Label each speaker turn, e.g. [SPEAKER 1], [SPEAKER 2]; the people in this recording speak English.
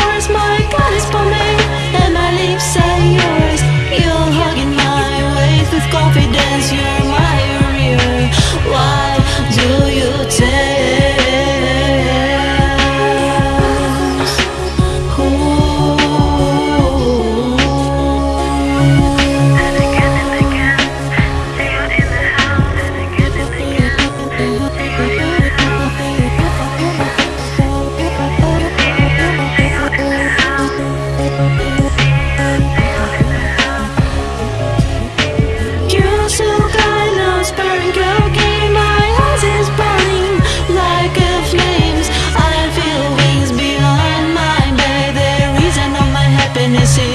[SPEAKER 1] stars, my goddess, is for me. reminiscing